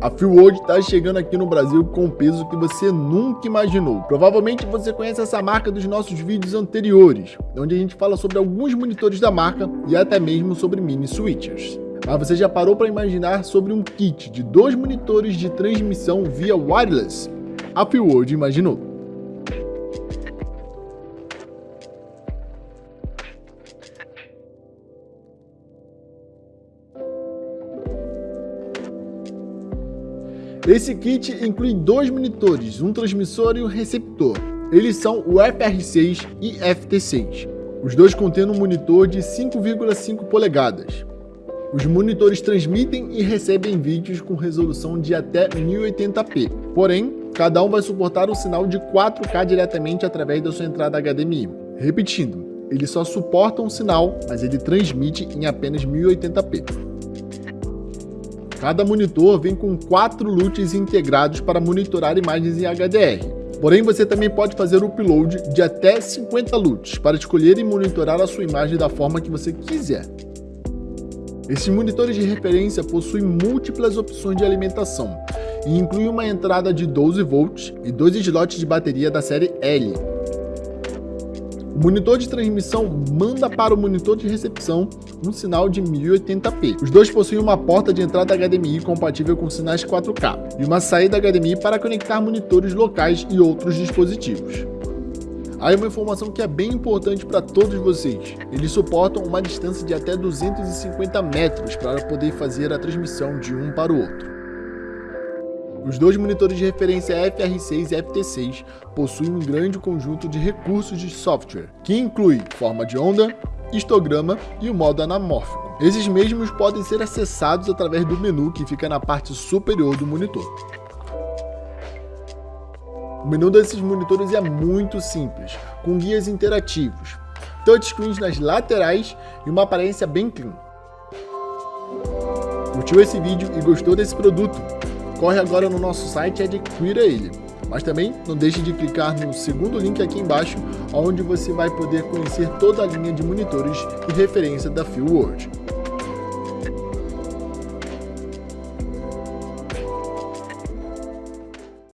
A World está chegando aqui no Brasil com um peso que você nunca imaginou. Provavelmente você conhece essa marca dos nossos vídeos anteriores, onde a gente fala sobre alguns monitores da marca e até mesmo sobre mini switchers. Mas você já parou para imaginar sobre um kit de dois monitores de transmissão via wireless? A World imaginou. Esse kit inclui dois monitores, um transmissor e um receptor. Eles são o FR6 e FT6. Os dois contêm um monitor de 5,5 polegadas. Os monitores transmitem e recebem vídeos com resolução de até 1080p. Porém, cada um vai suportar o sinal de 4K diretamente através da sua entrada HDMI. Repetindo, ele só suporta um sinal, mas ele transmite em apenas 1080p. Cada monitor vem com quatro LUTs integrados para monitorar imagens em HDR. Porém, você também pode fazer o upload de até 50 LUTs para escolher e monitorar a sua imagem da forma que você quiser. Esses monitores de referência possuem múltiplas opções de alimentação e incluem uma entrada de 12 volts e dois slots de bateria da série L, o monitor de transmissão manda para o monitor de recepção um sinal de 1080p. Os dois possuem uma porta de entrada HDMI compatível com sinais 4K e uma saída HDMI para conectar monitores locais e outros dispositivos. Aí uma informação que é bem importante para todos vocês. Eles suportam uma distância de até 250 metros para poder fazer a transmissão de um para o outro. Os dois monitores de referência FR6 e FT6 possuem um grande conjunto de recursos de software, que inclui forma de onda, histograma e o modo anamórfico. Esses mesmos podem ser acessados através do menu que fica na parte superior do monitor. O menu desses monitores é muito simples, com guias interativos, touchscreens nas laterais e uma aparência bem clean. Curtiu esse vídeo e gostou desse produto? Corre agora no nosso site e adquira ele. Mas também não deixe de clicar no segundo link aqui embaixo, onde você vai poder conhecer toda a linha de monitores e referência da World.